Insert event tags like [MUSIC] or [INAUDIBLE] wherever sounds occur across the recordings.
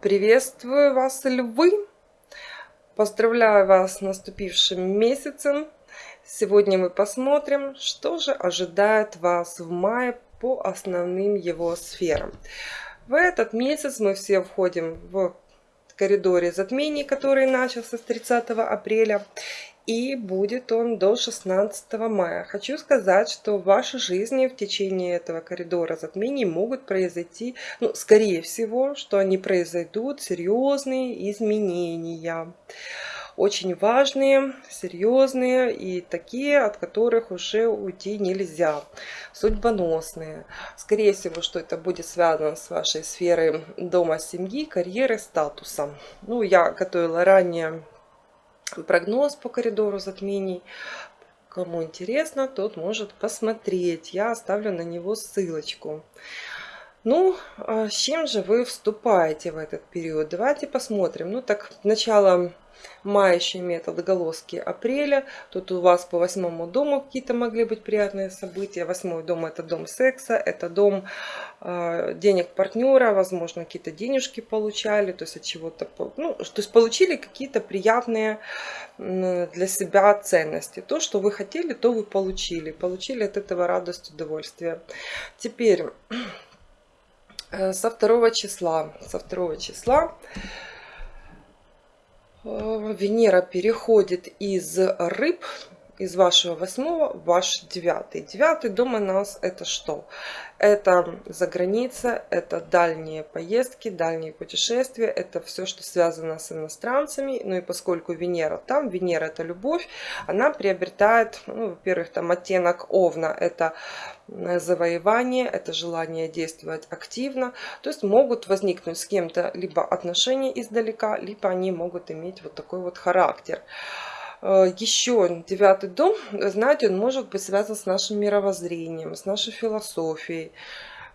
Приветствую вас, львы! Поздравляю вас с наступившим месяцем. Сегодня мы посмотрим, что же ожидает вас в мае по основным его сферам. В этот месяц мы все входим в коридоре затмений, который начался с 30 апреля и будет он до 16 мая. Хочу сказать, что в вашей жизни в течение этого коридора затмений могут произойти, ну, скорее всего, что они произойдут серьезные изменения. Очень важные, серьезные и такие, от которых уже уйти нельзя. Судьбоносные. Скорее всего, что это будет связано с вашей сферой дома, семьи, карьеры, статуса. Ну, я готовила ранее прогноз по коридору затмений. Кому интересно, тот может посмотреть. Я оставлю на него ссылочку. Ну, а с чем же вы вступаете в этот период? Давайте посмотрим. Ну, так, начало мая еще имеет отголоски апреля. Тут у вас по восьмому дому какие-то могли быть приятные события. Восьмой дом это дом секса, это дом э, денег партнера, возможно, какие-то денежки получали, то есть от чего-то, ну, то есть получили какие-то приятные для себя ценности. То, что вы хотели, то вы получили. Получили от этого радость, удовольствие. Теперь со второго числа, со второго числа Э, Венера переходит из рыб, из вашего восьмого в ваш девятый. Девятый дом нас это что? Это за граница, это дальние поездки, дальние путешествия, это все, что связано с иностранцами. Ну и поскольку Венера там, Венера это любовь, она приобретает, ну, во-первых, там оттенок Овна, это завоевание, это желание действовать активно. То есть могут возникнуть с кем-то либо отношения издалека, либо они могут иметь вот такой вот характер. Э, еще девятый дом, знаете, он может быть связан с нашим мировоззрением, с нашей философией.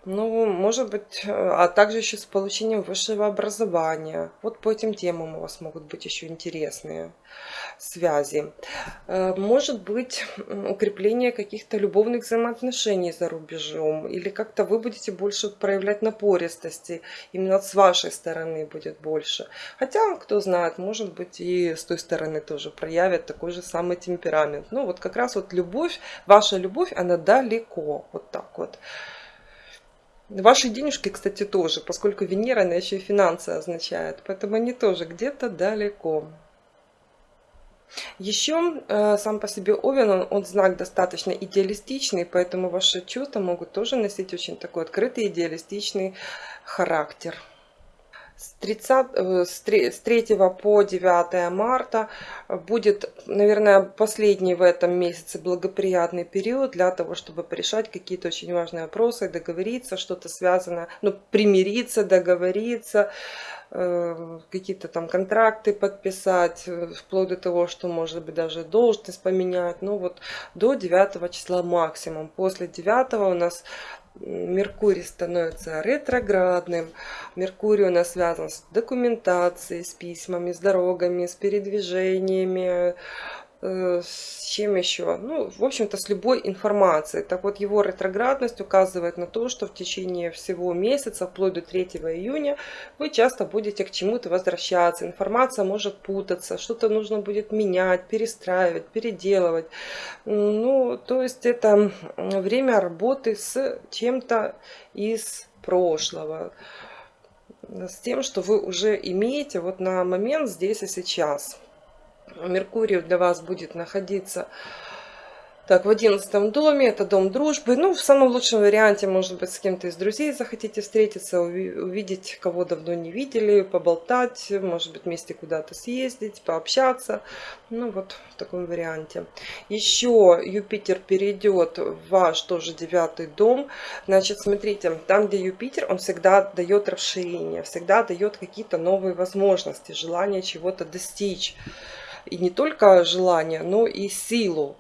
Ну, может быть, э, а также еще с получением высшего образования. Вот по этим темам у вас могут быть еще интересные связи. Э, может быть, укрепление каких-то любовных взаимоотношений за рубежом. Или как-то вы будете больше проявлять напористости. Именно с вашей стороны будет больше. Хотя, кто знает, может быть, и с той стороны тоже проявят такой же самый темперамент. Ну, вот как раз вот любовь, ваша любовь, она далеко. Вот так вот. Ваши денежки, кстати, тоже, поскольку Венера, она еще и финансы означает. Поэтому они тоже где-то далеко. Еще э, сам по себе Овен, он, он знак достаточно идеалистичный, поэтому ваши чувства могут тоже носить очень такой открытый идеалистичный характер с, 30, э, с 3 по 9 марта будет, наверное, последний в этом месяце благоприятный период для того, чтобы порешать какие-то очень важные вопросы, договориться, что-то связано, ну, примириться, договориться, э, какие-то там контракты подписать, э, вплоть до того, что может быть даже должность поменять. Ну вот до 9 числа максимум. После 9 у нас Меркурий становится ретроградным. Меркурий у нас связан с документацией, с письмами, с дорогами, с передвижениями, с чем еще? Ну, в общем-то, с любой информацией. Так вот, его ретроградность указывает на то, что в течение всего месяца, вплоть до 3 июня, вы часто будете к чему-то возвращаться. Информация может путаться, что-то нужно будет менять, перестраивать, переделывать. Ну, то есть, это время работы с чем-то из прошлого с тем, что вы уже имеете вот на момент здесь и сейчас. Меркурий для вас будет находиться так, в одиннадцатом доме, это дом дружбы. Ну, в самом лучшем варианте, может быть, с кем-то из друзей захотите встретиться, увидеть, кого давно не видели, поболтать, может быть, вместе куда-то съездить, пообщаться. Ну, вот в таком варианте. Еще Юпитер перейдет в ваш тоже девятый дом. Значит, смотрите, там, где Юпитер, он всегда дает расширение, всегда дает какие-то новые возможности, желание чего-то достичь и не только желание, но и силу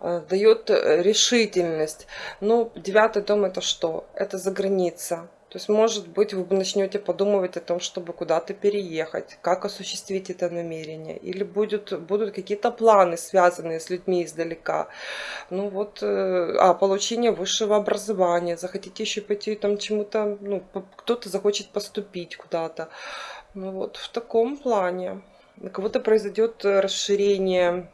э, дает решительность. Но девятый дом это что? Это за граница. То есть, может быть, вы начнете подумывать о том, чтобы куда-то переехать, как осуществить это намерение. Или будут, будут какие-то планы, связанные с людьми издалека. Ну вот, э, а, получение высшего образования. Захотите еще пойти там чему-то, ну, кто-то захочет поступить куда-то. Ну вот, в таком плане. На кого-то произойдет расширение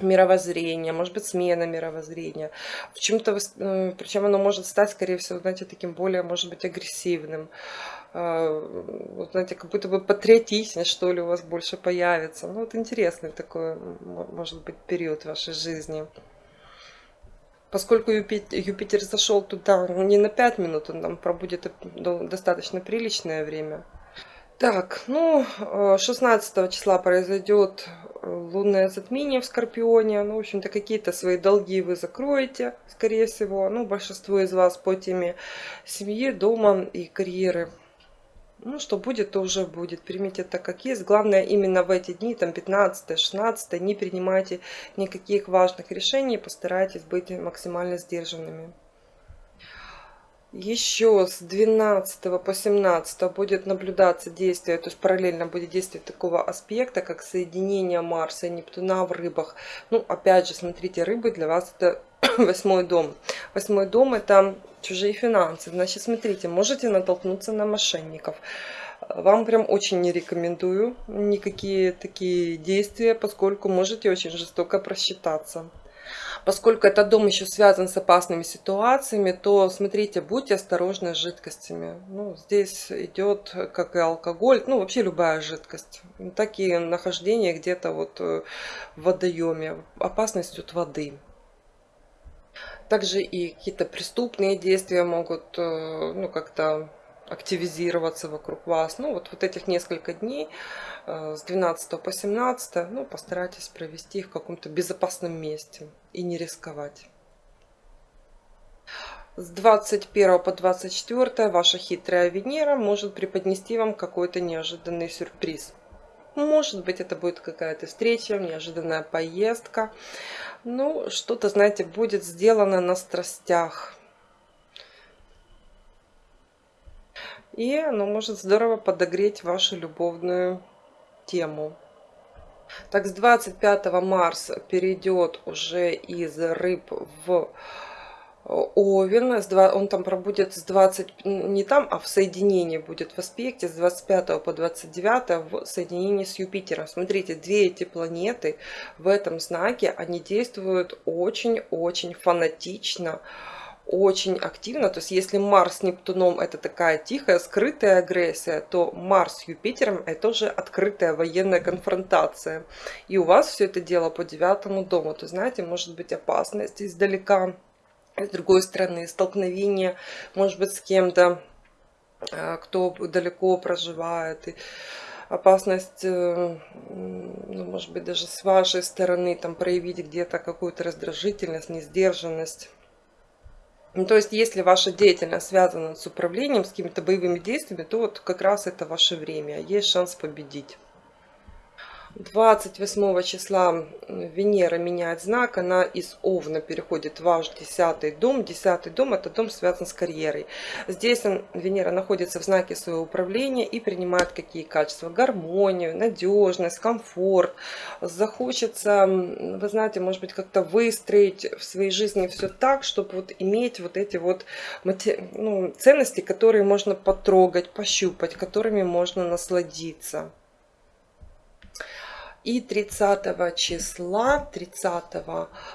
мировоззрения, может быть, смена мировоззрения. В чем-то, э, причем оно может стать, скорее всего, знаете, таким более, может быть, агрессивным. А, вот, знаете, как будто бы патриотичность, что ли, у вас больше появится. Ну, вот интересный такой, может быть, период в вашей жизни. Поскольку Юпитер, Юпитер зашел туда не на 5 минут, он там пробудет достаточно приличное время. Так, ну, 16 э, числа произойдет э, лунное затмение в Скорпионе. Ну, в общем-то, какие-то свои долги вы закроете, скорее всего. Ну, большинство из вас по теме семьи, дома и карьеры. Ну, что будет, то уже будет. Примите это как есть. Главное, именно в эти дни, там 15-16, не принимайте никаких важных решений. Постарайтесь быть максимально сдержанными. Еще с 12 по 17 будет наблюдаться действие, то есть параллельно будет действие такого аспекта, как соединение Марса и Нептуна в рыбах. Ну, опять же, смотрите, рыбы для вас это [CLEARS THROAT] восьмой дом. Восьмой дом это чужие финансы. Значит, смотрите, можете натолкнуться на мошенников. Вам прям очень не рекомендую никакие такие действия, поскольку можете очень жестоко просчитаться. Поскольку этот дом еще связан с опасными ситуациями, то смотрите, будьте осторожны с жидкостями. Ну, здесь идет, как и алкоголь, ну вообще любая жидкость. Так и нахождение где-то вот э, в водоеме. Опасность от воды. Также и какие-то преступные действия могут э, ну, как-то активизироваться вокруг вас. Ну, вот, вот этих несколько дней, э, с 12 по 17, ну, постарайтесь провести в каком-то безопасном месте и не рисковать. С 21 по 24 ваша хитрая Венера может преподнести вам какой-то неожиданный сюрприз. Может быть, это будет какая-то встреча, неожиданная поездка. Ну, что-то, знаете, будет сделано на страстях И оно может здорово подогреть вашу любовную тему. Так, с 25 Марс перейдет уже из рыб в Овен, он там пробудет с 20, не там, а в соединении будет в аспекте с 25 по 29 в соединении с Юпитером. Смотрите, две эти планеты в этом знаке, они действуют очень-очень фанатично, очень активно. То есть если Марс с Нептуном это такая тихая, скрытая агрессия, то Марс с Юпитером это уже открытая военная конфронтация. И у вас все это дело по девятому дому. То знаете, может быть опасность издалека, с другой стороны столкновение, может быть, с кем-то, э, кто далеко проживает. И опасность, э, ну, может быть, даже с вашей стороны там проявить где-то какую-то раздражительность, несдержанность. Ну, то есть, если ваша деятельность связана с управлением, с какими-то боевыми действиями, то вот как раз это ваше время, есть шанс победить. 28 числа Венера меняет знак, она из Овна переходит в ваш десятый дом. Десятый дом это дом связан с карьерой. Здесь Венера находится в знаке своего управления и принимает какие качества? Гармонию, надежность, комфорт. Захочется, вы знаете, может быть как-то выстроить в своей жизни все так, чтобы вот иметь вот эти вот ну, ценности, которые можно потрогать, пощупать, которыми можно насладиться. И 30 числа, 30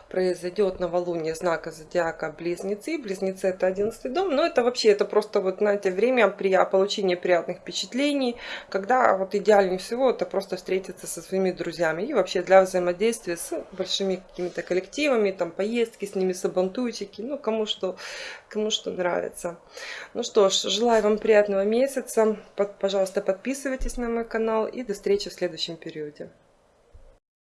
произойдет новолуние знака зодиака Близнецы. Близнецы это 11 дом, но это вообще, это просто вот, знаете, время при получении приятных впечатлений, когда вот идеальнее всего это просто встретиться со своими друзьями. И вообще для взаимодействия с большими какими-то коллективами, там поездки с ними, сабантуйчики, ну кому что, кому что нравится. Ну что ж, желаю вам приятного месяца, пожалуйста, подписывайтесь на мой канал и до встречи в следующем периоде.